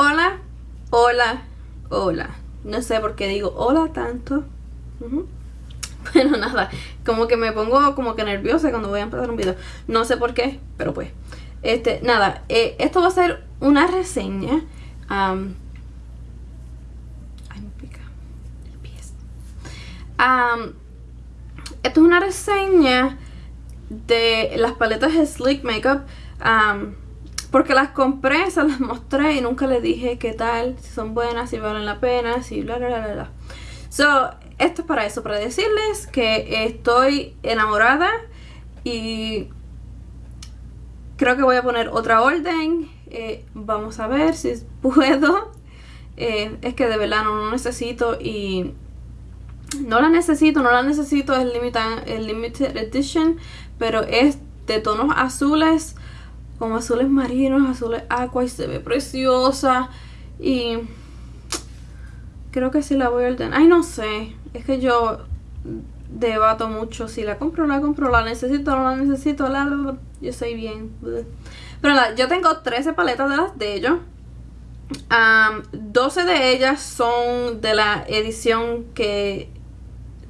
Hola, hola, hola. No sé por qué digo hola tanto. Bueno, nada, como que me pongo como que nerviosa cuando voy a empezar un video. No sé por qué, pero pues. Este, nada, eh, esto va a ser una reseña. ay, me pica el pie. esto es una reseña de las paletas de Sleek Makeup. Porque las compré, se las mostré y nunca les dije qué tal, si son buenas, si valen la pena, si bla bla bla bla. So, esto es para eso, para decirles que estoy enamorada y creo que voy a poner otra orden. Eh, vamos a ver si puedo. Eh, es que de verdad no, necesito y no la necesito, no la necesito, es el limited edition, pero es de tonos azules como azules marinos, azules aqua y se ve preciosa. Y creo que sí la voy a ordenar. Ay, no sé. Es que yo debato mucho si la compro o la compro, la necesito o no la necesito. Yo soy bien. Pero nada, yo tengo 13 paletas de las de ellos. 12 de ellas son de la edición que,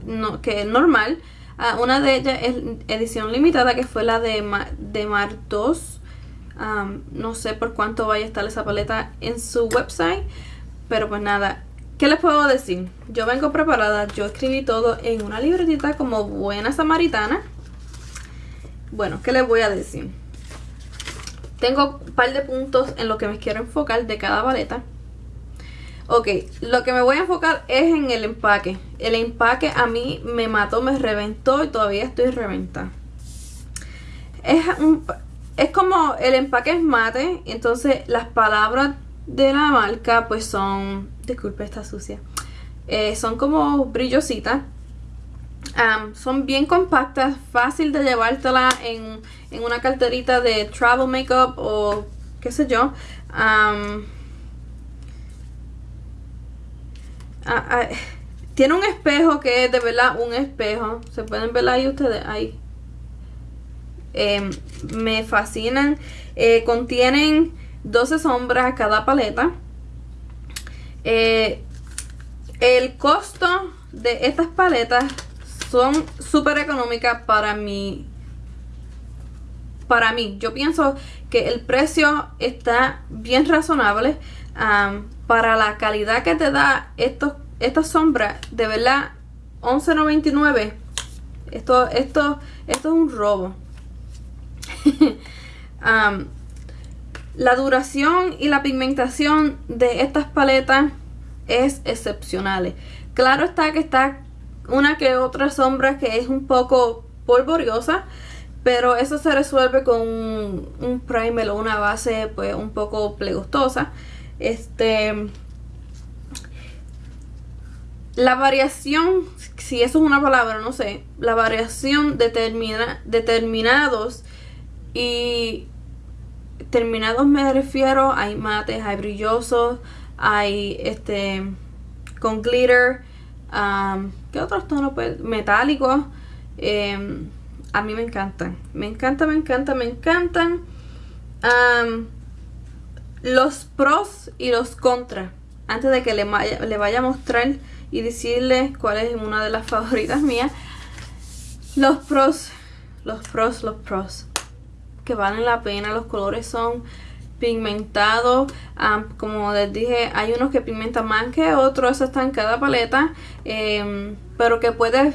no, que es normal. Ah, una de ellas es edición limitada, que fue la de, de Mar 2 no sé por cuánto vaya a estar esa paleta en su website. Pero pues nada, ¿qué les puedo decir? Yo vengo preparada, yo escribí todo en una libretita como buena samaritana. Bueno, ¿qué les voy a decir? Tengo un par de puntos en lo que me quiero enfocar de cada paleta. Ok, lo que me voy a enfocar es en el empaque. El empaque a mí me mató, me reventó y todavía estoy reventada. Es un, es como el empaque es mate, entonces las palabras de la marca pues son, disculpe está sucia, eh, son como brillositas. son bien compactas, fácil de llevártela en, una carterita de travel makeup o qué sé yo. tiene un espejo que es de verdad un espejo. Se pueden ver ahí ustedes, ahí. Em, me fascinan. Eh, contienen 12 sombras cada paleta. Eh, el costo de estas paletas son súper económicas para mí. Para mí, yo pienso que el precio está bien razonable para la calidad que te da estos, estas sombras. De verdad, 11.99. Esto, esto, esto es un robo. la duración y la pigmentación de estas paletas es excepcional. Claro está que está una que otra sombra que es un poco polvoriosa, pero eso se resuelve con un, primer o una base pues un poco plegostosa. Este la variación, si eso es una palabra, no sé, la variación determina, determinados y terminados me refiero, hay mates, hay brillosos, hay este con glitter, um, ¿qué otros tonos? Pues, metálicos. Em, a mí me encantan, me encanta, me encanta, me encantan. los pros y los contras. Antes de que le, le vaya a mostrar y decirle cuál es una de las favoritas mías. Los pros, los pros, los pros que valen la pena. Los colores son pigmentados. como les dije, hay unos que pigmentan más que otros. Eso está en cada paleta. Em, pero que puedes...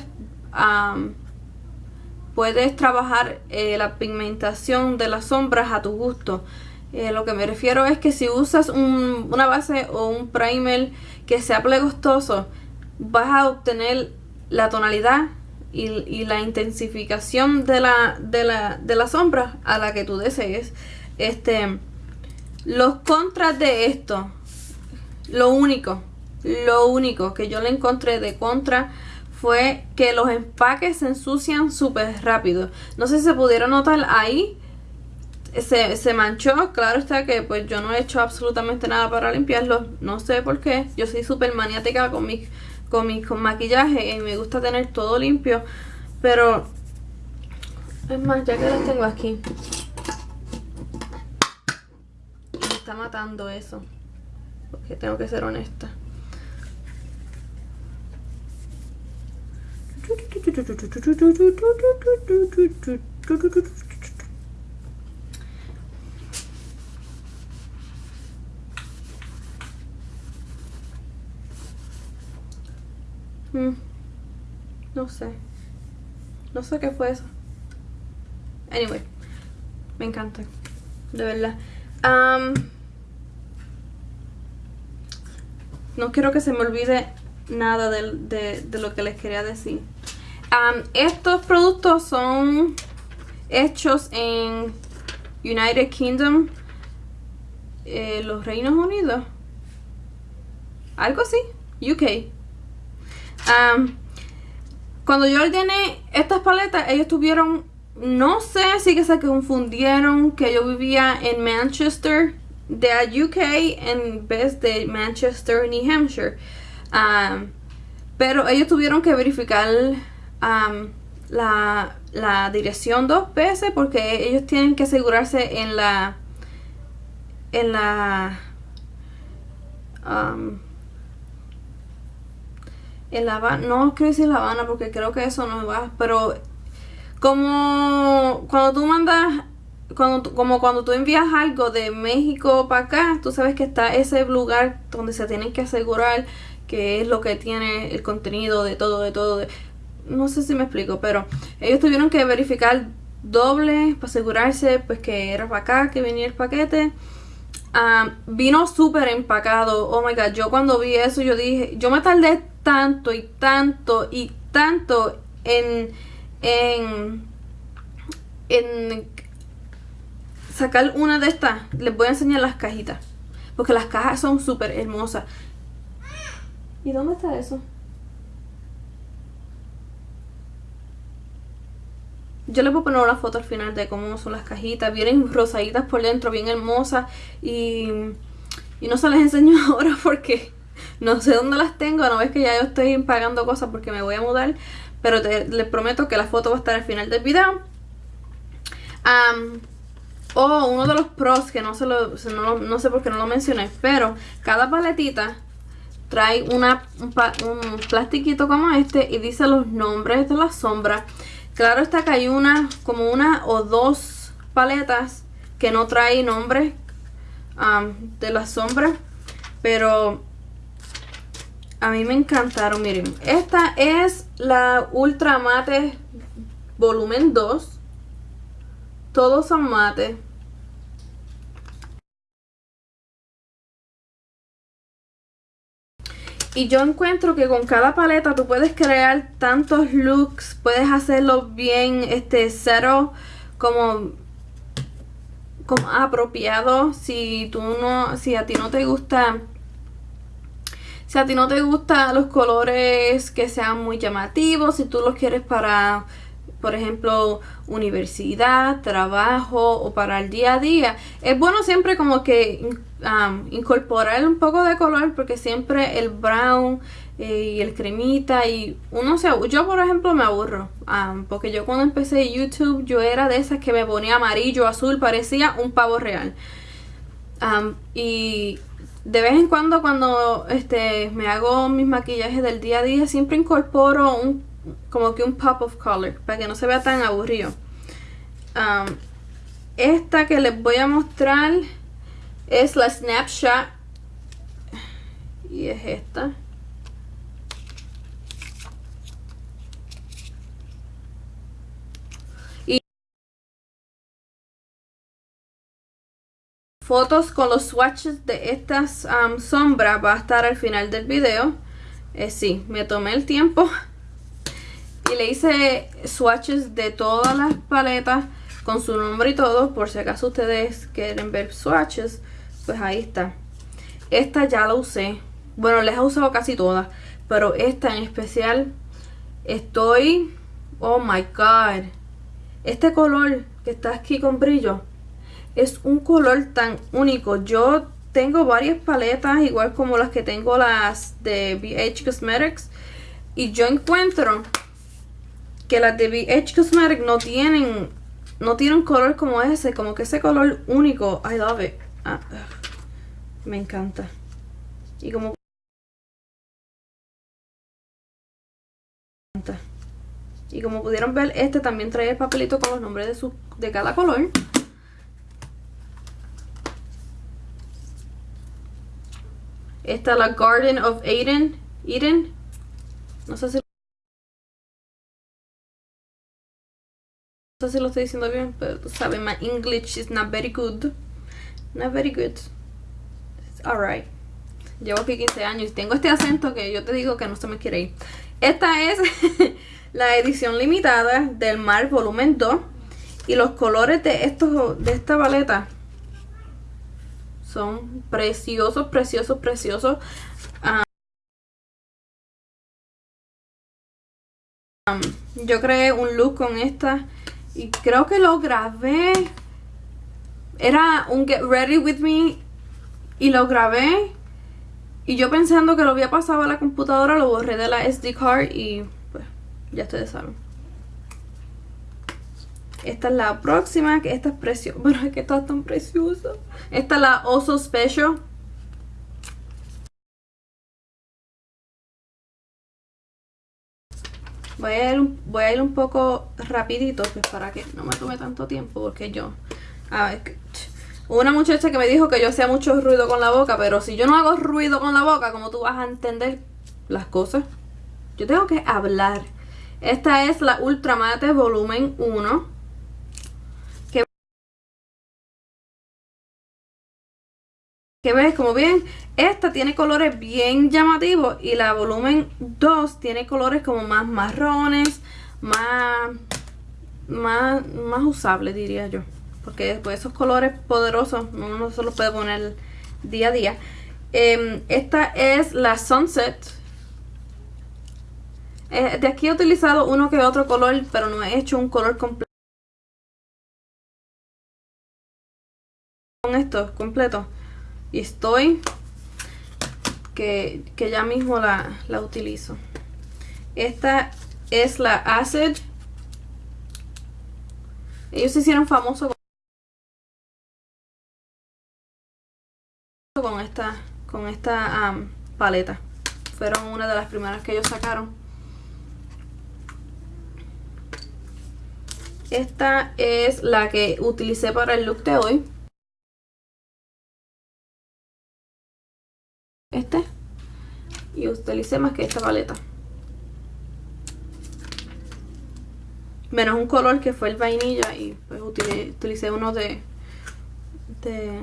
puedes trabajar eh, la pigmentación de las sombras a tu gusto. Eh, lo que me refiero es que si usas una base o un primer que sea plegostoso, vas a obtener la tonalidad y, la intensificación de la, de, la, de la sombra a la que tú desees. Este, los contras de esto, lo único, lo único que yo le encontré de contra fue que los empaques se ensucian súper rápido. No sé si se pudieron notar ahí. Se, se, manchó, claro está que pues yo no he hecho absolutamente nada para limpiarlo, no sé por qué, yo soy súper maniática con mis con mi con maquillaje y me gusta tener todo limpio. Pero, es más, ya que lo tengo aquí. Me está matando eso. que tengo que ser honesta. Mm. No sé. No sé qué fue eso. Anyway. Me encanta. De verdad. no quiero que se me olvide nada de, lo que les quería decir. estos productos son hechos en United Kingdom, eh, los Reinos Unidos. Algo así, UK cuando yo ordené estas paletas, ellos tuvieron, no sé si que se confundieron que yo vivía en Manchester, de UK en vez de Manchester, New Hampshire. pero ellos tuvieron que verificar la, la, dirección dos veces porque ellos tienen que asegurarse en la en la en La Habana, no quiero decir La Habana porque creo que eso no va, pero como cuando tú mandas, cuando, como cuando tú envías algo de México para acá, tú sabes que está ese lugar donde se tienen que asegurar que es lo que tiene el contenido de todo, de todo, no sé si me explico, pero ellos tuvieron que verificar doble para asegurarse pues que era para acá que venía el paquete. Ah, vino súper empacado. Oh my god, yo cuando vi eso yo dije, yo me tardé tanto y tanto y tanto en, en, en sacar una de estas. Les voy a enseñar las cajitas. Porque las cajas son súper hermosas. ¿Y dónde está eso? Yo les voy a poner una foto al final de cómo son las cajitas. Vienen rosaditas por dentro, bien hermosas. Y, y no se les enseño ahora porque no sé dónde las tengo, no ves que ya yo estoy pagando cosas porque me voy a mudar. Pero les prometo que la foto va a estar al final del video. oh, uno de los pros que no, se lo, no, sé por qué no lo mencioné. Pero cada paletita trae una, un, un plastiquito como este y dice los nombres de las sombras. Claro está que hay una, como una o dos paletas que no trae nombres de las sombras. Pero a mí me encantaron, miren. Esta es la Ultra Mate Volumen 2. Todos son mate. Y yo encuentro que con cada paleta tú puedes crear tantos looks, puedes hacerlo bien, este, cero, como, como apropiado. Si tú no, si a ti no te gusta si a ti no te gustan los colores que sean muy llamativos, si tú los quieres para, por ejemplo, universidad, trabajo o para el día a día, es bueno siempre como que incorporar un poco de color porque siempre el brown eh, y el cremita y uno se yo por ejemplo me aburro porque yo cuando empecé YouTube yo era de esas que me ponía amarillo azul parecía un pavo real. Y de vez en cuando cuando este me hago mis maquillajes del día a día siempre incorporo un como que un pop of color para que no se vea tan aburrido. Um, esta que les voy a mostrar es la snapshot. Y es esta fotos con los swatches de estas sombras va a estar al final del video. Eh, sí, me tomé el tiempo y le hice swatches de todas las paletas con su nombre y todo. Por si acaso ustedes quieren ver swatches, pues ahí está. Esta ya la usé. Bueno, les he usado casi todas, pero esta en especial estoy... Oh my god. Este color que está aquí con brillo es un color tan único. Yo tengo varias paletas, igual como las que tengo las de BH Cosmetics. Y yo encuentro que las de BH Cosmetics no tienen, no tienen color como ese, como que ese color único. I love it. Ah, me encanta. Y como y como pudieron ver este también trae el papelito con los nombres de, su, de cada color esta es la Garden of Eden Eden. No sé si no sé si lo estoy diciendo bien pero tú sabes my English is not very good. Not very good. It's alright llevo aquí 15 años y tengo este acento que yo te digo que no se me quiere ir. Esta es la edición limitada del Mar Volumen 2. Y los colores de, estos, de esta paleta son preciosos, preciosos, preciosos. Um, yo creé un look con esta y creo que lo grabé. Era un Get Ready With Me y lo grabé. Y yo pensando que lo había pasado a la computadora, lo borré de la SD card y ya ustedes saben. Esta es la próxima, que esta es preciosa. Bueno, es que está tan preciosa. Esta es la Oso Special. Voy a, ir voy a ir un poco rapidito pues para que no me tome tanto tiempo porque yo... A ver, una muchacha que me dijo que yo hacía mucho ruido con la boca, pero si yo no hago ruido con la boca, ¿cómo tú vas a entender las cosas? Yo tengo que hablar. Esta es la Ultramate Volumen 1. Que, que ves, como bien, esta tiene colores bien llamativos y la Volumen 2 tiene colores como más marrones, más, más, más usables diría yo. Porque después esos colores poderosos uno no se los puede poner día a día. Em, esta es la Sunset eh, de aquí he utilizado uno que otro color, pero no he hecho un color completo. Con esto, completo. Y estoy que, ya mismo la, la utilizo. Esta es la Acid. Ellos se hicieron famosos con esta, con esta paleta. Fueron una de las primeras que ellos sacaron. Esta es la que utilicé para el look de hoy. Este. Y utilicé más que esta paleta. Menos un color que fue el vainilla y pues utilicé, uno de... De...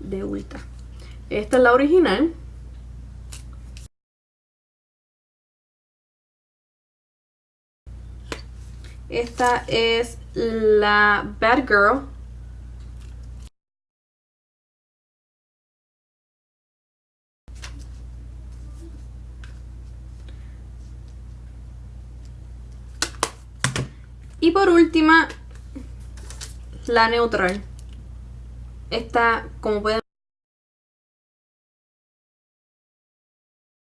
De Ulta. Esta es la original. Esta es la Bad Girl. Y por última, la neutral. Esta, como pueden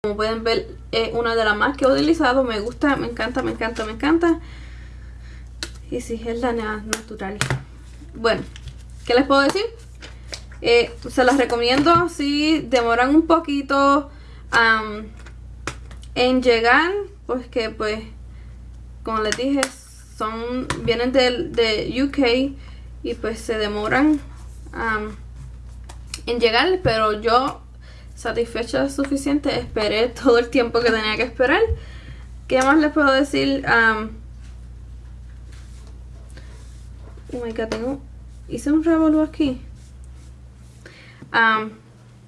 como pueden ver, es una de las más que he utilizado. Me gusta, me encanta, me encanta, me encanta. Y si es la natural. Bueno, ¿qué les puedo decir? Eh, se las recomiendo si demoran un poquito en llegar. Pues que pues, como les dije, son vienen de, de UK y pues se demoran en llegar. Pero yo satisfecha suficiente, esperé todo el tiempo que tenía que esperar. ¿Qué más les puedo decir? Oh my god, tengo... Hice un revolú aquí.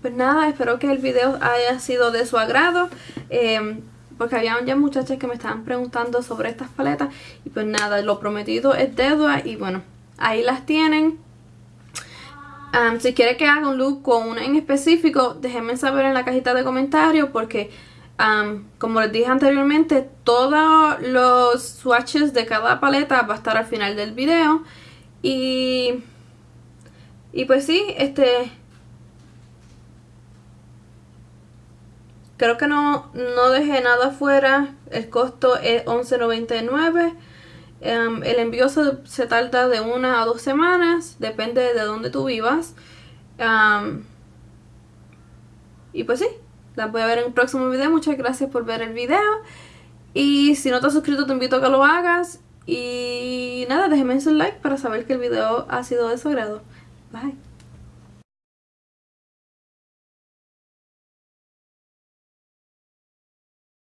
pues nada, espero que el video haya sido de su agrado. Em, porque había ya muchachas que me estaban preguntando sobre estas paletas. Y pues nada, lo prometido es deuda. Y bueno, ahí las tienen. si quiere que haga un look con una en específico, déjenme saber en la cajita de comentarios. Porque como les dije anteriormente, todos los swatches de cada paleta va a estar al final del video. Y, y pues sí, este... Creo que no, no dejé nada afuera. El costo es $11.99. Em, el envío se, tarda de una a dos semanas. Depende de dónde tú vivas. y pues sí, las voy a ver en un próximo video. Muchas gracias por ver el video. Y si no te has suscrito te invito a que lo hagas. Y nada, déjenme un like para saber que el video ha sido de su agrado. Bye.